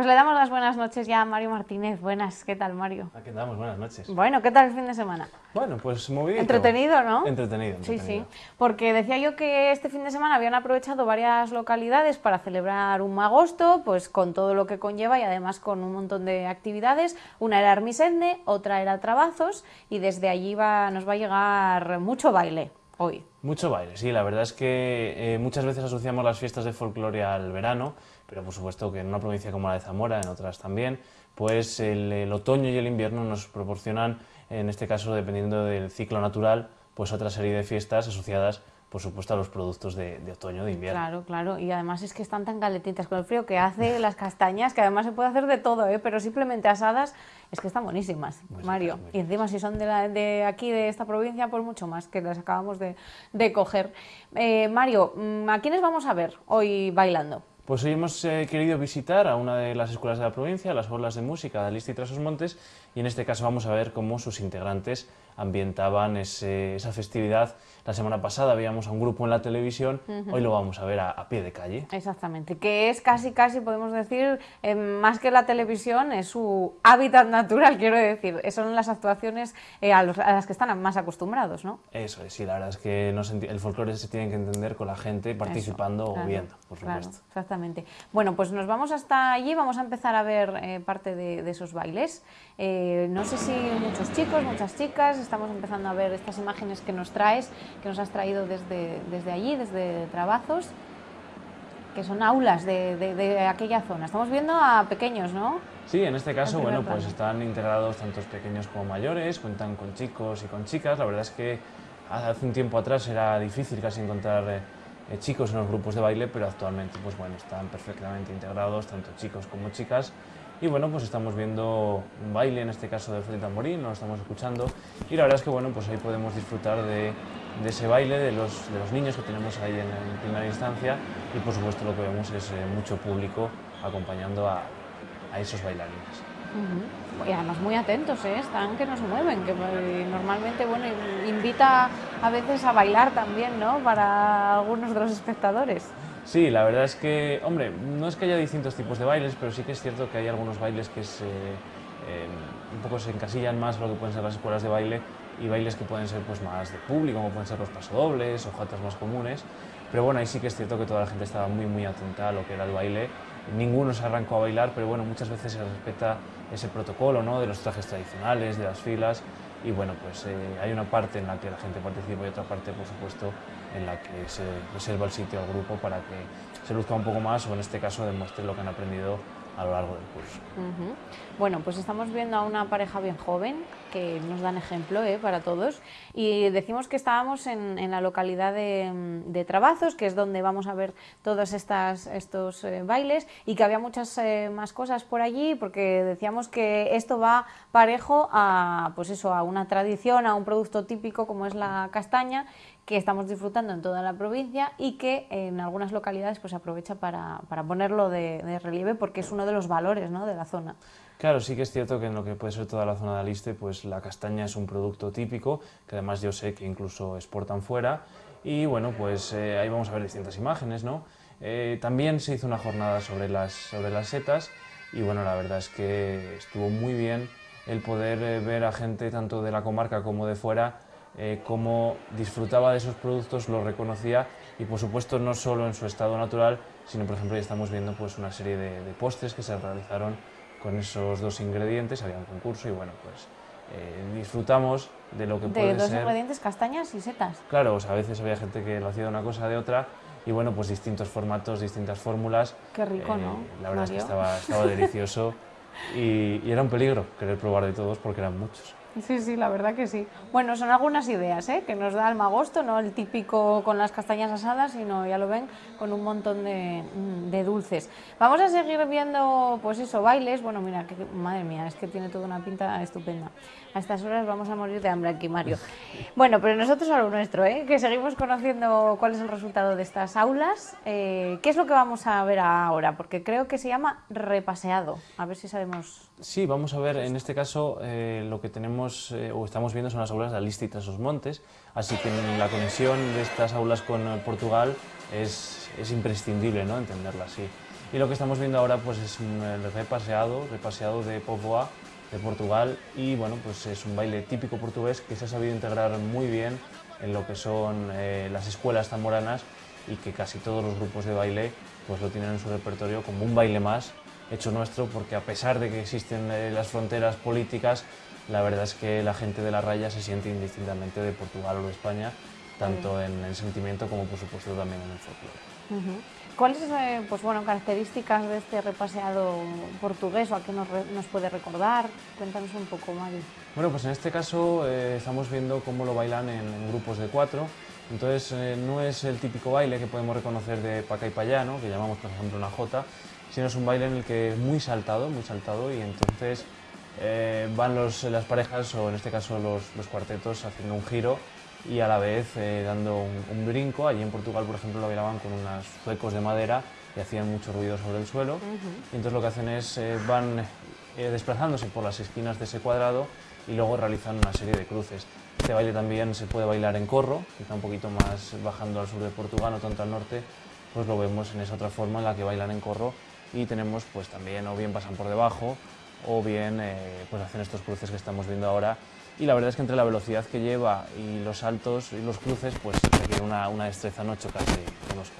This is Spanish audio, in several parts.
Pues le damos las buenas noches ya a Mario Martínez. Buenas, ¿qué tal Mario? Aquí andamos, buenas noches. Bueno, ¿qué tal el fin de semana? Bueno, pues muy bien. Entretenido, ¿no? Entretenido, Sí, entretenido. sí. Porque decía yo que este fin de semana habían aprovechado varias localidades para celebrar un agosto, pues con todo lo que conlleva y además con un montón de actividades. Una era Armisende, otra era Trabazos y desde allí va, nos va a llegar mucho baile hoy. Mucho baile, sí, la verdad es que eh, muchas veces asociamos las fiestas de folclore al verano, pero por supuesto que en una provincia como la de Zamora, en otras también, pues el, el otoño y el invierno nos proporcionan, en este caso dependiendo del ciclo natural, pues otra serie de fiestas asociadas por supuesto a los productos de, de otoño, de invierno. Claro, claro. Y además es que están tan calentitas con el frío que hace las castañas, que además se puede hacer de todo, ¿eh? pero simplemente asadas, es que están buenísimas, Muy Mario. Y encima si son de, la- de aquí, de esta provincia, pues mucho más, que las acabamos de, de coger. Eh, Mario, mm, ¿a quiénes vamos a ver hoy bailando? Pues hoy hemos eh, querido visitar a una de las escuelas de la provincia, las Orlas de Música de Aliste y Trasos Montes, y en este caso vamos a ver cómo sus integrantes ambientaban esa festividad. La semana pasada veíamos a un grupo en la televisión, hoy lo vamos a ver a, a pie de calle. Exactamente, que es casi, casi, podemos decir, eh, más que la televisión, es su hábitat natural, quiero decir. Son las actuaciones eh, a, los- a las que están más acostumbrados, ¿no? Eso es, sí, la verdad es que no se el folclore se tiene que entender con la gente participando Eso, o claro, viendo, por claro, supuesto. exactamente. Bueno, pues nos vamos hasta allí, vamos a empezar a ver eh, parte de, de esos bailes. Eh, no sé si muchos chicos, muchas chicas, estamos empezando a ver estas imágenes que nos traes, que nos has traído desde, desde allí, desde Trabazos, que son aulas de, de- de aquella zona. Estamos viendo a pequeños, ¿no? Sí, en este caso, bueno, pues plano. están integrados tantos pequeños como mayores, cuentan con chicos y con chicas. La verdad es que hace un tiempo atrás era difícil casi encontrar eh, eh, chicos en los grupos de baile, pero actualmente, pues bueno, están perfectamente integrados, tanto chicos como chicas. Y bueno, pues estamos viendo un baile, en este caso de Freddy Tamborín, lo estamos escuchando. Y la verdad es que, bueno, pues ahí podemos disfrutar de, de ese baile, de los, de los niños que tenemos ahí en, en primera instancia. Y por supuesto lo que vemos es eh, mucho público acompañando a, a esos bailarines. Ujú. Y además muy atentos, ¿eh? están que no se mueven, que eh, normalmente bueno, invita a veces a bailar también, ¿no? Para algunos de los espectadores. Sí, la verdad es que, hombre, no es que haya distintos tipos de bailes, pero sí que es cierto que hay algunos bailes que se, eh, un poco se encasillan más a lo que pueden ser las escuelas de baile y bailes que pueden ser pues, más de público, como pueden ser los pasodobles o jatas más comunes. Pero bueno, ahí sí que es cierto que toda la gente estaba muy, muy atenta a lo que era el baile. Ninguno se arrancó a bailar, pero bueno, muchas veces se respeta ese protocolo ¿no? de los trajes tradicionales, de las filas. Y bueno, pues eh, hay una parte en la que la gente participa y otra parte, por supuesto, en la que se reserva el sitio al grupo para que se luzca un poco más o en este caso demuestre lo que han aprendido a lo largo del curso. Ujú. Bueno, pues estamos viendo a una pareja bien joven que nos dan ejemplo ¿eh? para todos y decimos que estábamos en, en la localidad de, de Trabazos, que es donde vamos a ver todos estas, estos eh, bailes y que había muchas eh, más cosas por allí porque decíamos que esto va parejo a, pues eso, a una tradición, a un producto típico como es la castaña que estamos disfrutando en toda la provincia y que en algunas localidades pues aprovecha para, para ponerlo de, de relieve porque es uno de los valores ¿no? de la zona. Claro, sí que es cierto que en lo que puede ser toda la zona de Aliste, pues la castaña es un producto típico, que además yo sé que incluso exportan fuera. Y bueno, pues eh, ahí vamos a ver distintas imágenes, ¿no? Eh, también se hizo una jornada sobre las, sobre las setas y bueno, la verdad es que estuvo muy bien el poder eh, ver a gente tanto de la comarca como de fuera eh, cómo disfrutaba de esos productos, los reconocía y por supuesto no solo en su estado natural, sino por ejemplo ya estamos viendo pues una serie de, de postres que se realizaron con esos dos ingredientes, había un concurso y bueno pues eh, disfrutamos de lo que De puede dos ser. ingredientes, castañas y setas. Claro, o sea, a veces había gente que lo hacía de una cosa de otra y bueno, pues distintos formatos, distintas fórmulas. Qué rico, Eh, ¿no, La verdad es que Mario? estaba, estaba delicioso y, y era un peligro querer probar de todos porque eran muchos. Sí, sí, la verdad que sí. Bueno, son algunas ideas ¿eh? que nos da el magosto, no el típico con las castañas asadas, sino, ya lo ven, con un montón de, de dulces. Vamos a seguir viendo, pues eso, bailes. Bueno, mira, que, madre mía, es que tiene toda una pinta estupenda. A estas horas vamos a morir de hambre aquí, Mario. Bueno, pero nosotros a lo nuestro, ¿eh? que seguimos conociendo cuál es el resultado de estas aulas. Eh, ¿Qué es lo que vamos a ver ahora? Porque creo que se llama repaseado. A ver si sabemos Sí, vamos a ver, en este caso eh, lo que tenemos eh, o estamos viendo son las aulas de Aliste y Trasos Montes, así que la conexión de estas aulas con eh, Portugal es, es imprescindible ¿no? entenderla así. Y lo que estamos viendo ahora pues es un repaseado, repaseado de Povoa, de Portugal, y bueno, pues es un baile típico portugués que se ha sabido integrar muy bien en lo que son eh, las escuelas zamoranas y que casi todos los grupos de baile pues lo tienen en su repertorio como un baile más hecho nuestro, porque a pesar de que existen eh, las fronteras políticas, la verdad es que la gente de la raya se siente indistintamente de Portugal o de España, tanto en el sentimiento como por supuesto también en el folclore. ¿Cuáles eh, pues, bueno, características de este repaseado portugués o a qué nos, nos puede recordar? Cuéntanos un poco, Mari. Bueno, pues en este caso eh, estamos viendo cómo lo bailan en, grupos de cuatro. Entonces eh, no es el típico baile que podemos reconocer de paca y payano, que llamamos por ejemplo una jota, sino es un baile en el que es muy saltado, muy saltado y entonces van los, las parejas o en este caso los cuartetos haciendo un giro y a la vez eh, dando un, brinco. Allí en Portugal, por ejemplo, lo bailaban con unos zuecos de madera y hacían mucho ruido sobre el suelo. Y entonces lo que hacen es, eh, van eh, desplazándose por las esquinas de ese cuadrado y luego realizan una serie de cruces. Este baile también se puede bailar en corro, quizá un poquito más bajando al sur de Portugal, no tanto al norte, pues lo vemos en esa otra forma en la que bailan en corro y tenemos pues también o bien pasan por debajo o bien pues hacen estos cruces que estamos viendo ahora y la verdad es que entre la velocidad que lleva y los saltos y los cruces, pues requiere una, una destreza no chocarse con otros.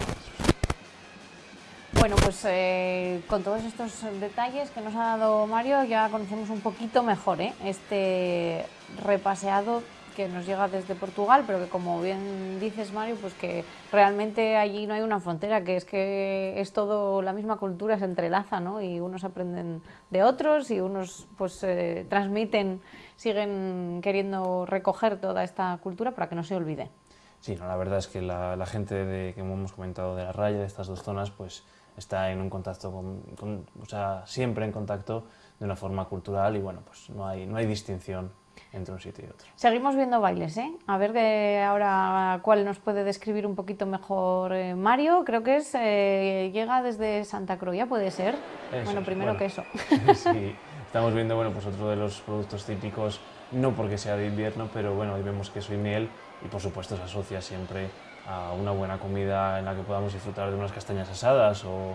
Bueno, pues eh, con todos estos detalles que nos ha dado Mario ya conocemos un poquito mejor ¿eh? este repaseado que nos llega desde Portugal, pero que como bien dices Mario, pues que realmente allí no hay una frontera, que es que es todo, la misma cultura se entrelaza, ¿no? Y unos aprenden de otros y unos pues eh, transmiten siguen queriendo recoger toda esta cultura para que no se olvide. Sí, la verdad es que la, gente de, que hemos comentado de la raya, de estas dos zonas, pues está en un contacto, con, o sea, siempre en contacto de una forma cultural y bueno, pues no hay, no hay distinción entre un sitio y otro. Seguimos viendo bailes, ¿eh? A ver de ahora cuál nos puede describir un poquito mejor eh, Mario. Creo que es eh, llega desde Santa Croya, ¿puede ser? bueno, primero que eso. sí, Estamos viendo bueno, pues otro de los productos típicos, no porque sea de invierno, pero bueno, hoy vemos queso y miel y por supuesto se asocia siempre a una buena comida en la que podamos disfrutar de unas castañas asadas o,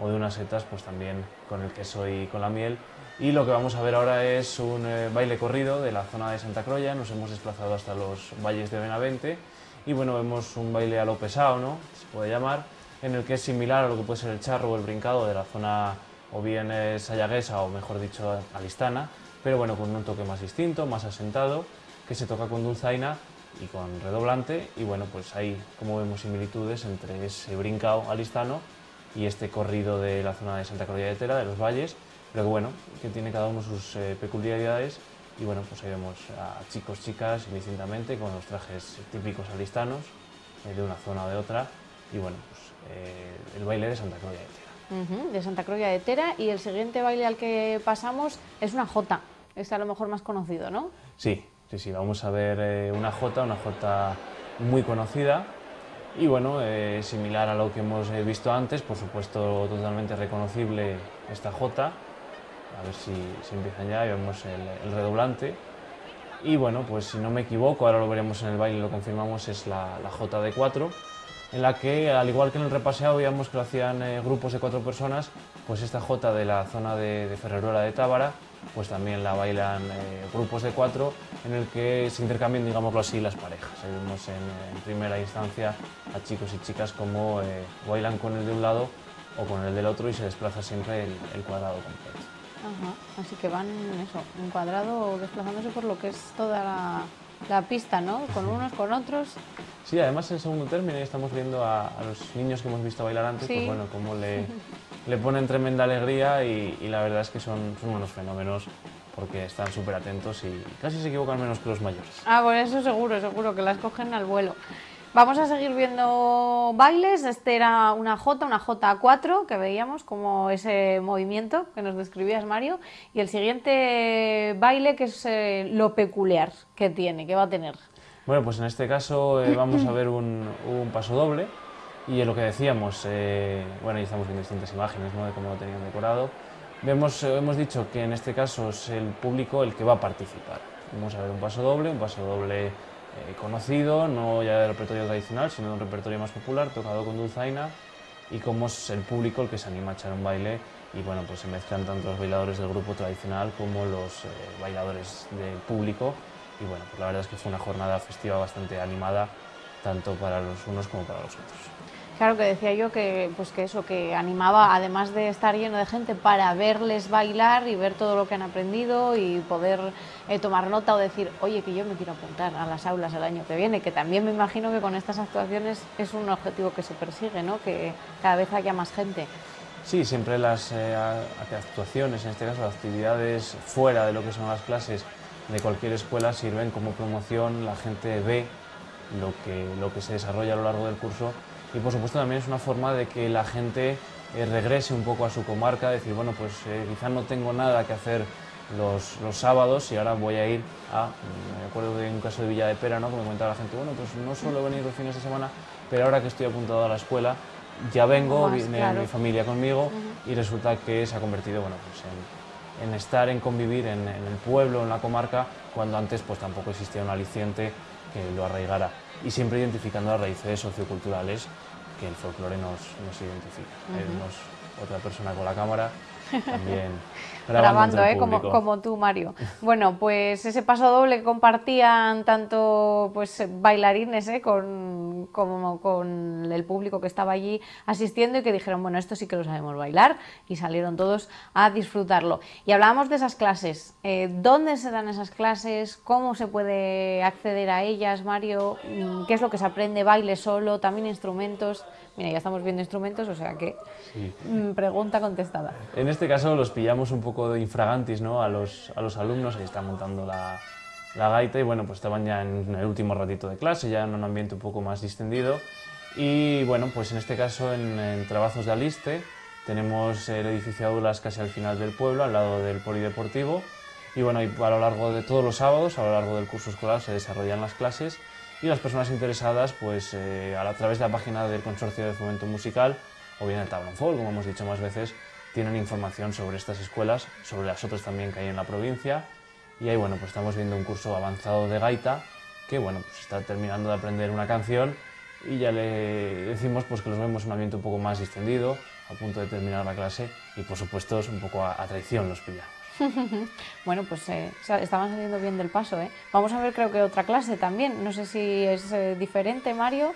o de unas setas, pues también con el queso y con la miel. Y lo que vamos a ver ahora es un eh, baile corrido de la zona de Santa Croya, nos hemos desplazado hasta los valles de Benavente y bueno, vemos un baile a lo pesado, ¿no? se puede llamar, en el que es similar a lo que puede ser el charro o el brincado de la zona o bien es sayaguesa o mejor dicho alistana, pero bueno, con un toque más distinto, más asentado, que se toca con dulzaina y con redoblante y bueno, pues ahí como vemos similitudes entre ese brincao alistano y este corrido de la zona de Santa Croya de Tera, de los valles, pero que bueno, que tiene cada uno sus eh, peculiaridades y bueno, pues ahí vemos a chicos, chicas indistintamente con los trajes típicos alistanos eh, de una zona o de otra y bueno, pues eh, el baile de Santa Croya de Tera de Santa Croya de Tera y el siguiente baile al que pasamos es una jota, este a lo mejor más conocido, ¿no? Sí, sí, sí, vamos a ver una jota, una jota muy conocida y bueno, eh, similar a lo que hemos eh, visto antes, por supuesto totalmente reconocible esta jota, a ver si, empiezan ya y vemos el, redoblante. Y bueno, pues si no me equivoco, ahora lo veremos en el baile, lo confirmamos, es la, la jota de cuatro en la que, al igual que en el repaseado, veíamos que lo hacían eh, grupos de cuatro personas, pues esta jota de la zona de, de de Tábara, pues también la bailan eh, grupos de cuatro, en el que se intercambian, digámoslo así, las parejas. vemos en, primera instancia a chicos y chicas como eh, bailan con el de un lado o con el del otro y se desplaza siempre el, cuadrado completo. Así que van eso, un cuadrado desplazándose por lo que es toda la, la pista, ¿no? Con unos, con otros. Sí, además en segundo término estamos viendo a, los niños que hemos visto bailar antes, pues bueno, cómo le, le ponen tremenda alegría y, la verdad es que son, son unos fenómenos porque están súper atentos y casi se equivocan menos que los mayores. Ah, por eso seguro, seguro, que las cogen al vuelo. Vamos a seguir viendo bailes. Este era una J, una J4, que veíamos como ese movimiento que nos describías, Mario. Y el siguiente baile, que es eh, lo peculiar que tiene, que va a tener. Bueno, pues en este caso eh, vamos a ver un, paso doble. Y lo que decíamos, eh, bueno, ahí estamos viendo distintas imágenes ¿no? de cómo lo tenían decorado. Vemos, hemos dicho que en este caso es el público el que va a participar. Vamos a ver un paso doble, un paso doble eh, conocido, no ya del repertorio tradicional, sino de un repertorio más popular, tocado con dulzaina y cómo es el público el que se anima a echar un baile y bueno, pues se mezclan tanto los bailadores del grupo tradicional como los eh, bailadores del público y bueno, pues la verdad es que fue una jornada festiva bastante animada tanto para los unos como para los otros. Claro que decía yo que, pues que eso, que animaba, además de estar lleno de gente, para verles bailar y ver todo lo que han aprendido y poder eh, tomar nota o decir, oye, que yo me quiero apuntar a las aulas el año que viene, que también me imagino que con estas actuaciones es un objetivo que se persigue, ¿no? que cada vez haya más gente. Sí, siempre las eh, actuaciones, en este caso las actividades fuera de lo que son las clases de cualquier escuela sirven como promoción, la gente ve lo que, lo que se desarrolla a lo largo del curso y por supuesto también es una forma de que la gente eh, regrese un poco a su comarca, decir, bueno, pues eh, quizás no tengo nada que hacer los, los, sábados y ahora voy a ir a, me acuerdo de un caso de Villa de Pera, ¿no? que me comentaba la gente, bueno, pues no suelo venir los fines de semana, pero ahora que estoy apuntado a la escuela, ya vengo, viene mi familia conmigo y resulta que se ha convertido bueno, pues en, en estar, en convivir en, en, el pueblo, en la comarca, cuando antes pues tampoco existía un aliciente que lo arraigara y siempre identificando las raíces socioculturales que el folclore nos, nos identifica. Uh otra persona con la cámara también grabando, ¿eh? como, como tú, Mario. Bueno, pues ese paso doble compartían tanto pues, bailarines ¿eh? con, como con el público que estaba allí asistiendo y que dijeron, bueno, esto sí que lo sabemos bailar y salieron todos a disfrutarlo. Y hablábamos de esas clases. Eh, ¿Dónde se dan esas clases? ¿Cómo se puede acceder a ellas, Mario? Mm, ¿Qué es lo que se aprende? ¿Baile solo? ¿También instrumentos? Mira, ya estamos viendo instrumentos, o sea que mm, pregunta contestada. En este caso los pillamos un poco de infragantis ¿no? a, los, a los alumnos, ahí están montando la, la gaita y bueno, pues estaban ya en el último ratito de clase, ya en un ambiente un poco más distendido. Y bueno, pues en este caso en, en Trabajos de Aliste tenemos el edificio Aulas casi al final del pueblo, al lado del polideportivo. Y bueno, y a lo largo de todos los sábados, a lo largo del curso escolar se desarrollan las clases y las personas interesadas pues eh, a, través de la página del Consorcio de Fomento Musical o bien el Tablón Folk, como hemos dicho más veces, tienen información sobre estas escuelas, sobre las otras también que hay en la provincia y ahí bueno pues estamos viendo un curso avanzado de gaita que bueno pues está terminando de aprender una canción y ya le decimos pues que los vemos en un ambiente un poco más distendido, a punto de terminar la clase y por supuesto es un poco a, a traición los pillamos. bueno, pues eh, estaban saliendo bien del paso. ¿eh? Vamos a ver, creo que otra clase también. No sé si es eh, diferente, Mario.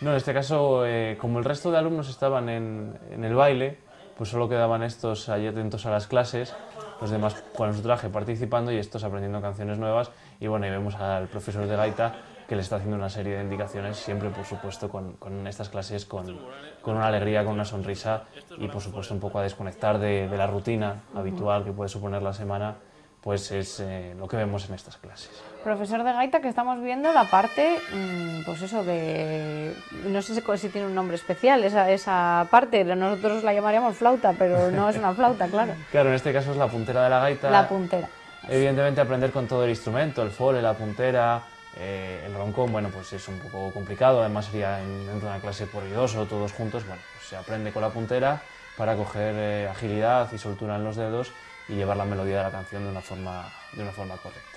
No, en este caso, eh, como el resto de alumnos estaban en, en, el baile, pues solo quedaban estos allí atentos a las clases, los demás con su traje participando y estos aprendiendo canciones nuevas. Y bueno, y vemos al profesor de gaita que le está haciendo una serie de indicaciones, siempre por supuesto con, con estas clases con, con, una alegría, con una sonrisa y por supuesto un poco a desconectar de, de la rutina habitual que puede suponer la semana, pues es eh, lo que vemos en estas clases. Profesor de gaita, que estamos viendo la parte, mmm, pues eso de, no sé si tiene un nombre especial, esa, esa parte, nosotros la llamaríamos flauta, pero no es una flauta, claro. Claro, en este caso es la puntera de la gaita. La puntera. Evidentemente aprender con todo el instrumento, el fole, la puntera, eh, el roncón, bueno, pues es un poco complicado, además sería en, dentro de una clase por dos o todos juntos, bueno, pues se aprende con la puntera para coger eh, agilidad y soltura en los dedos y llevar la melodía de la canción de una forma, de una forma correcta.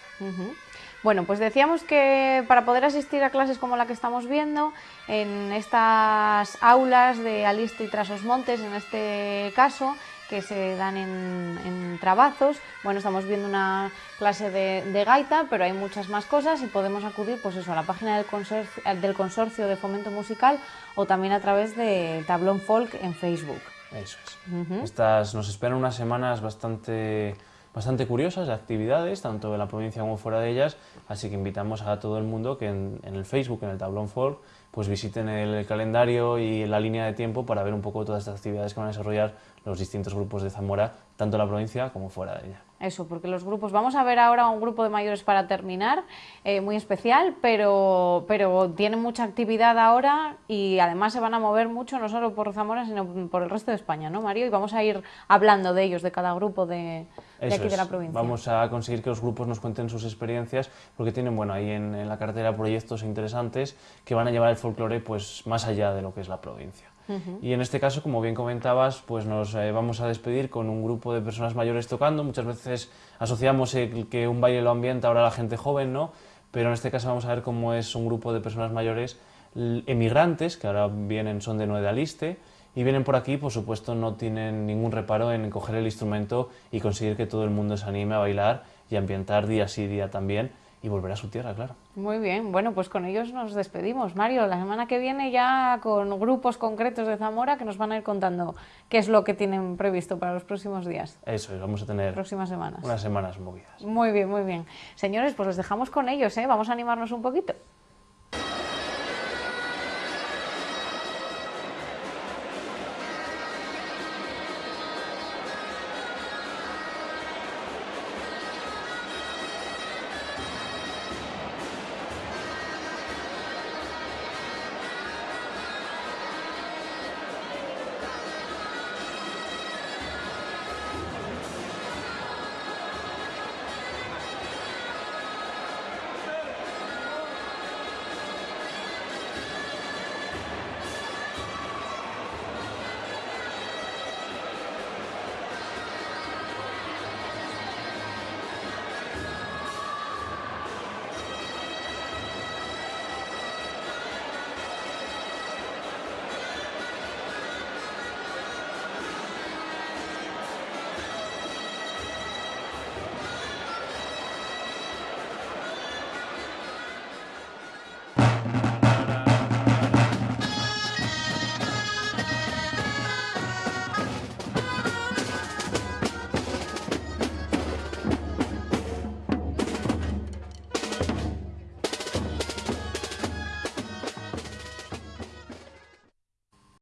Bueno, pues decíamos que para poder asistir a clases como la que estamos viendo, en estas aulas de Aliste y Trasos Montes, en este caso, que se dan en, en, trabazos. Bueno, estamos viendo una clase de, de, gaita, pero hay muchas más cosas y podemos acudir pues eso, a la página del consorcio, del consorcio de Fomento Musical o también a través de Tablón Folk en Facebook. Eso es. Uh -huh. Estas nos esperan unas semanas bastante bastante curiosas de actividades, tanto en la provincia como fuera de ellas, así que invitamos a todo el mundo que en, en el Facebook, en el Tablón Folk, pues visiten el calendario y la línea de tiempo para ver un poco todas estas actividades que van a desarrollar los distintos grupos de Zamora, tanto en la provincia como fuera de ella. Eso, porque los grupos, vamos a ver ahora un grupo de mayores para terminar, eh, muy especial, pero, pero tienen mucha actividad ahora y además se van a mover mucho, no solo por Zamora, sino por el resto de España, ¿no, Mario? Y vamos a ir hablando de ellos, de cada grupo de, de aquí es. de la provincia. Vamos a conseguir que los grupos nos cuenten sus experiencias, porque tienen, bueno, ahí en, en la cartera proyectos interesantes que van a llevar el folclore pues, más allá de lo que es la provincia. Y en este caso, como bien comentabas, pues nos eh, vamos a despedir con un grupo de personas mayores tocando. Muchas veces asociamos el que un baile lo ambienta ahora la gente joven, ¿no? Pero en este caso vamos a ver cómo es un grupo de personas mayores emigrantes, que ahora vienen, son de Nueva Aliste, y vienen por aquí, por supuesto, no tienen ningún reparo en coger el instrumento y conseguir que todo el mundo se anime a bailar y ambientar día sí día también y volver a su tierra, claro. Muy bien, bueno, pues con ellos nos despedimos. Mario, la semana que viene ya con grupos concretos de Zamora que nos van a ir contando qué es lo que tienen previsto para los próximos días. Eso es, vamos a tener próximas semanas. unas semanas movidas. Muy bien, muy bien. Señores, pues los dejamos con ellos, ¿eh? Vamos a animarnos un poquito.